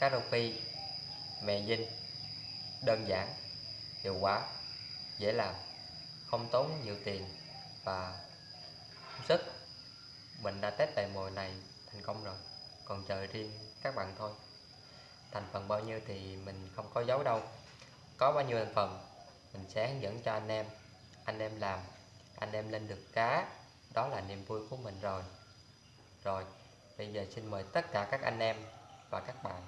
Cá rô phi Mè dinh Đơn giản, Hiệu quả, Dễ làm, Không tốn nhiều tiền Và sức. Mình đã test bài mồi này thành công rồi, Còn chờ riêng các bạn thôi. Thành phần bao nhiêu thì mình không có giấu đâu. Có bao nhiêu thành phần, mình sẽ hướng dẫn cho anh em. Anh em làm, anh em lên được cá, đó là niềm vui của mình rồi. Rồi, bây giờ xin mời tất cả các anh em và các bạn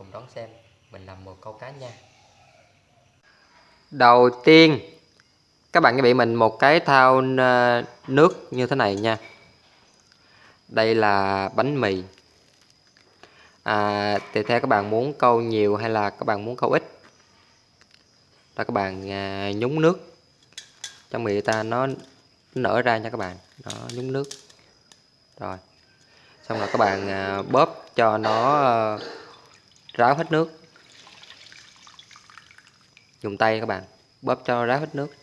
cùng đón xem. Mình làm một câu cá nha. Đầu tiên các bạn chuẩn bị mình một cái thao ờ, nước như thế này nha. Đây là bánh mì. À, tùy theo các bạn muốn câu nhiều hay là các bạn muốn câu ít? Là các bạn à, nhúng nước. Trong miệng ta nó nở ra nha các bạn. Nó nhúng nước. Rồi. Xong rồi các bạn à, bóp cho nó à, ráo hết nước. Dùng tay các bạn, bóp cho ráo hết nước.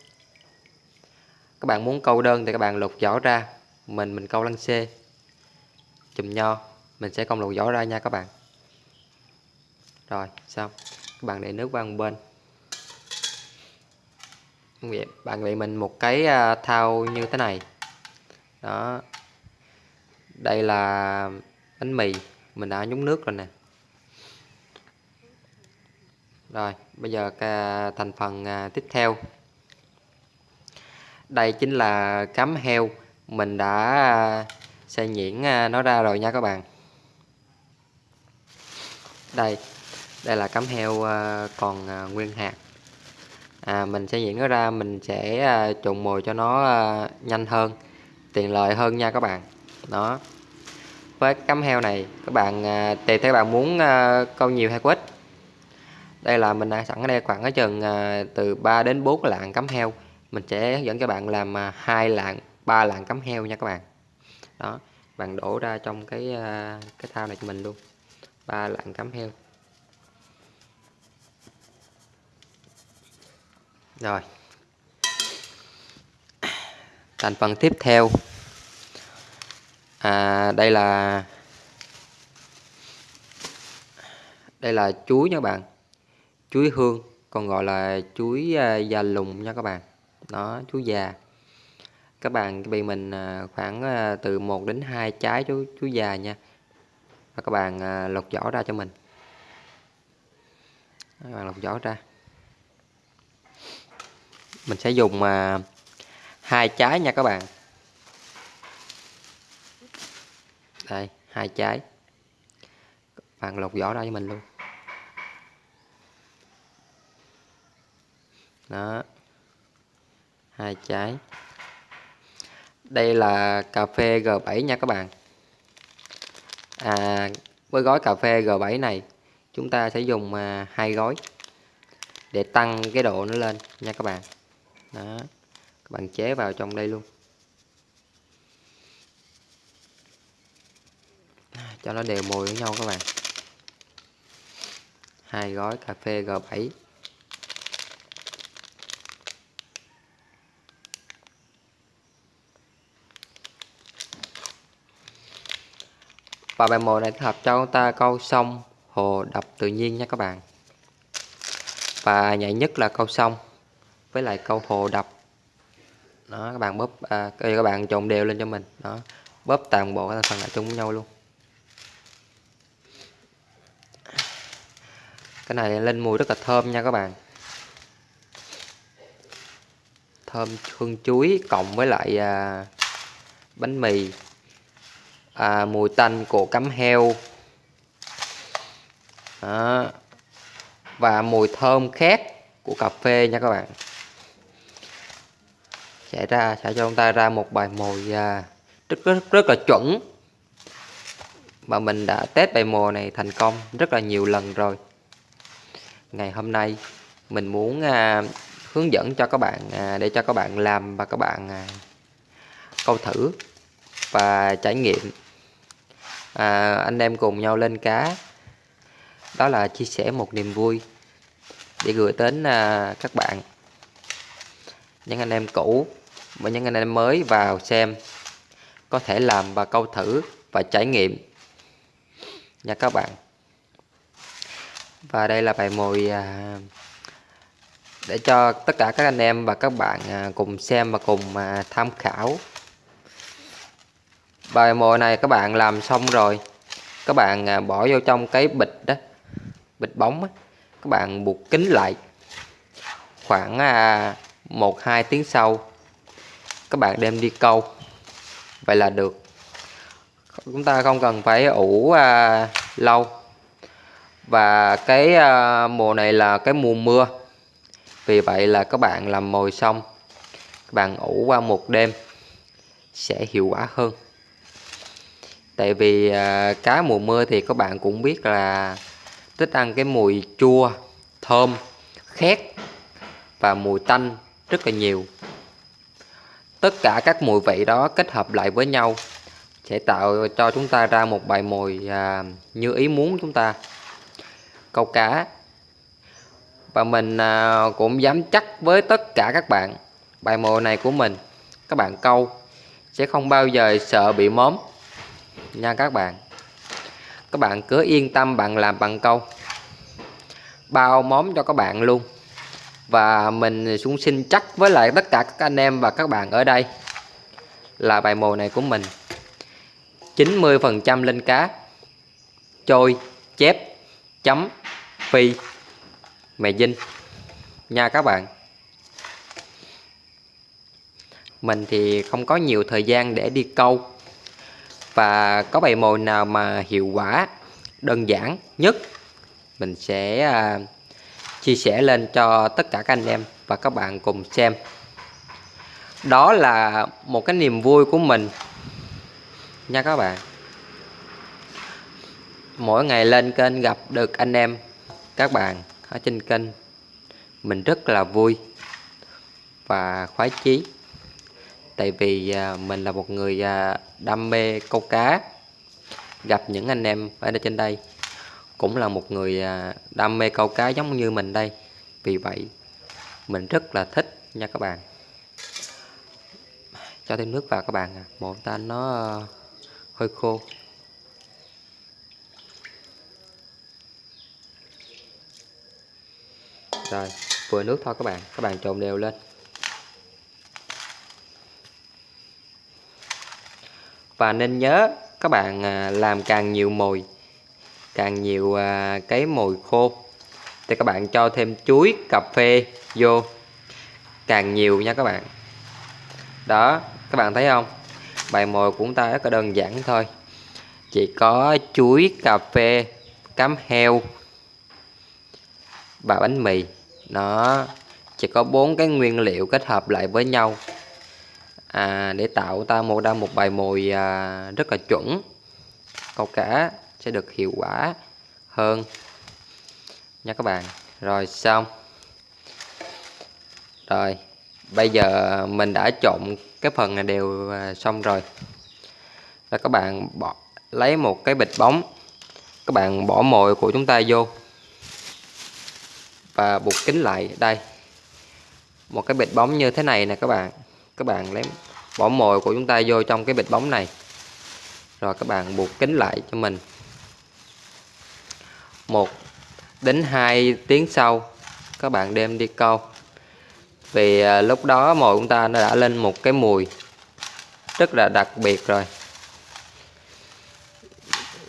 Các bạn muốn câu đơn thì các bạn lục vỏ ra, mình mình câu lăng xê. Chùm nho, mình sẽ công lục vỏ ra nha các bạn. Rồi, xong. Các bạn để nước qua một bên. Bạn bị mình một cái à, thao như thế này. Đó. Đây là bánh mì, mình đã nhúng nước rồi nè rồi bây giờ thành phần à, tiếp theo. Đây chính là cám heo. Mình đã à, xay nhuyễn à, nó ra rồi nha các bạn. Đây đây là cám heo còn nguyên hạt. À, mình sẽ nhuyễn nó ra mình sẽ trộn mồi cho nó nhanh hơn tiện lợi hơn nha các bạn. Đó. Với cám heo này các bạn tùy theo bạn muốn câu nhiều hay ít đây là mình đã sẵn ở đây khoảng ở chừng à, từ 3 đến 4 lạng cắm heo. Mình sẽ hướng dẫn cho bạn làm à, hai lạng ba lạng cắm heo nha các bạn. Đó bạn đổ ra trong cái à, cái thao này cho mình luôn. Ba lạng cắm heo. Rồi. Thành phần tiếp theo. À, đây là đây là chuối nha các bạn chuối hương, còn gọi là chuối à, già lùng nha các bạn. Đó, chuối già. Các bạn bị mình à, khoảng à, từ 1 đến 2 trái chuối chuối già nha. Và các bạn lột vỏ ra cho mình. Các bạn lột vỏ ra. Mình sẽ dùng hai trái nha các bạn. Đây, hai trái. Bạn lột vỏ ra cho mình luôn. Đó. Hai trái. Đây là cà phê G7 nha các bạn. À, với gói cà phê G7 này chúng ta sẽ dùng à, hai gói để tăng cái độ nó lên nha các bạn. Đó. Các bạn chế vào trong đây luôn. À, cho nó đều mùi với nhau các bạn. Hai gói cà phê G7 và bài mồi này thích hợp cho chúng ta câu sông hồ đập tự nhiên nha các bạn. Và nhạy nhất là câu sông với lại câu hồ đập. Đó các bạn bóp à, các bạn trộn đều lên cho mình. Đó bóp toàn bộ các phần lại chung với nhau luôn. Cái này lên mùi rất là thơm nha các bạn. Thơm hương chuối cộng với lại à, bánh mì à, mùi tanh của cắm heo. Đó. và mùi thơm khác của cà phê nha các bạn. Sẽ ra sẽ cho chúng ta ra một bài mồi à, rất rất rất là chuẩn. Mà mình đã test bài mồi này thành công rất là nhiều lần rồi. Ngày hôm nay mình muốn à, hướng dẫn cho các bạn à, để cho các bạn làm và các bạn à, câu thử và trải nghiệm à, anh em cùng nhau lên cá. Đó là chia sẻ một niềm vui để gửi đến à, các bạn. Những anh em cũ và những anh em mới vào xem có thể làm và câu thử và trải nghiệm nha các bạn. Và đây là bài mồi à, để cho tất cả các anh em và các bạn à, cùng xem và cùng à, tham khảo bài mồi này các bạn làm xong rồi các bạn à, bỏ vô trong cái bịch đó bịch bóng đó. các bạn buộc kín lại khoảng à, một hai tiếng sau các bạn đem đi câu. Vậy là được. Chúng ta không cần phải ủ à, lâu. Và cái à, mùa này là cái mùa mưa vì vậy là các bạn làm mồi xong các bạn ủ qua một đêm sẽ hiệu quả hơn tại vì à, cá mùa mưa thì các bạn cũng biết là thích ăn cái mùi chua thơm khét và mùi tanh rất là nhiều. Tất cả các mùi vị đó kết hợp lại với nhau sẽ tạo cho chúng ta ra một bài mồi à, như ý muốn chúng ta. Câu cá. Và mình à, cũng dám chắc với tất cả các bạn bài mồi này của mình các bạn câu sẽ không bao giờ sợ bị móm nha các bạn. Các bạn cứ yên tâm bạn làm bằng câu. Bao móm cho các bạn luôn. Và mình cũng xin chắc với lại tất cả các anh em và các bạn ở đây là bài mồi này của mình. 90% lên cá. Trôi, chép, chấm, phi mè dinh. Nha các bạn. Mình thì không có nhiều thời gian để đi câu và có bài mồi nào mà hiệu quả đơn giản nhất mình sẽ à, chia sẻ lên cho tất cả các anh em và các bạn cùng xem. Đó là một cái niềm vui của mình. Nha các bạn. Mỗi ngày lên kênh gặp được anh em các bạn ở trên kênh mình rất là vui và khoái chí tại vì à, mình là một người à, đam mê câu cá, gặp những anh em ở đây trên đây cũng là một người à, đam mê câu cá giống như mình đây. Vì vậy, mình rất là thích nha các bạn. Cho thêm nước vào các bạn à một ta nó hơi khô. Rồi, vừa nước thôi các bạn. Các bạn trộn đều lên. Và nên nhớ, các bạn à, làm càng nhiều mồi, càng nhiều à, cái mồi khô, thì các bạn cho thêm chuối, cà phê vô, càng nhiều nha các bạn. Đó, các bạn thấy không? Bài mồi của chúng ta rất là đơn giản thôi. Chỉ có chuối, cà phê, cám heo và bánh mì. Nó chỉ có bốn cái nguyên liệu kết hợp lại với nhau à, để tạo ta mô ra một bài mồi à, rất là chuẩn. Câu cá sẽ được hiệu quả hơn. Nha các bạn. Rồi xong. Rồi bây giờ mình đã trộn cái phần này đều à, xong rồi. Là các bạn bỏ lấy một cái bịch bóng. Các bạn bỏ mồi của chúng ta vô. Và buộc kín lại đây. Một cái bịch bóng như thế này nè các bạn các bạn lấy bỏ mồi của chúng ta vô trong cái bịch bóng này. Rồi các bạn buộc kín lại cho mình. Một đến 2 tiếng sau, các bạn đem đi câu. Vì à, lúc đó mồi chúng ta nó đã lên một cái mùi rất là đặc biệt rồi.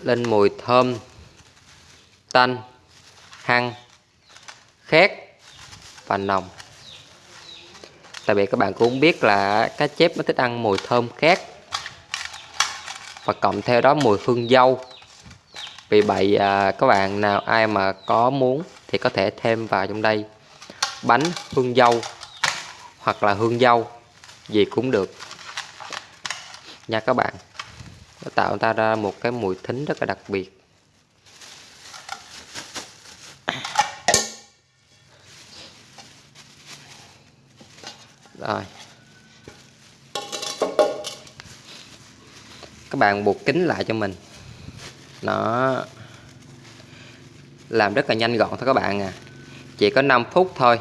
Lên mùi thơm, tanh, hăng, khét và nồng tại vì các bạn cũng biết là cá chép nó thích ăn mùi thơm khét. Và cộng theo đó mùi hương dâu. Vì vậy à, các bạn nào ai mà có muốn thì có thể thêm vào trong đây bánh hương dâu hoặc là hương dâu gì cũng được. Nha các bạn nó tạo ra một cái mùi thính rất là đặc biệt. Rồi. Các bạn buộc kính lại cho mình. Nó làm rất là nhanh gọn thôi các bạn à. Chỉ có 5 phút thôi.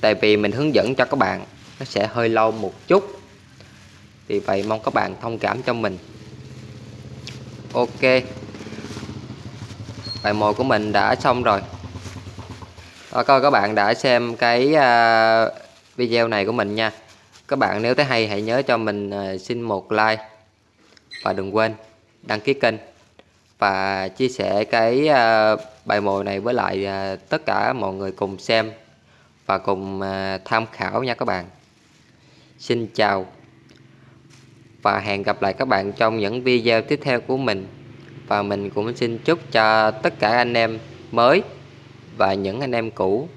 Tại vì mình hướng dẫn cho các bạn nó sẽ hơi lâu một chút. Vì vậy mong các bạn thông cảm cho mình. Ok. Bài mồi của mình đã xong rồi. Đó, coi các bạn đã xem cái uh, video này của mình nha. Các bạn nếu thấy hay, hãy nhớ cho mình ờ, xin một like. Và đừng quên đăng ký kênh. Và chia sẻ cái ờ, bài mồi này với lại ờ, tất cả mọi người cùng xem và cùng tham khảo nha các bạn. Xin chào và hẹn gặp lại các bạn trong những video tiếp theo của mình. Và mình cũng xin chúc cho tất cả anh em mới và những anh em cũ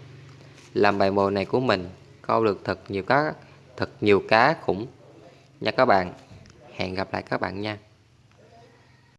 làm bài mồi này của mình câu được thật nhiều cá, thật nhiều cá khủng. Nha các bạn, hẹn gặp lại các bạn nha.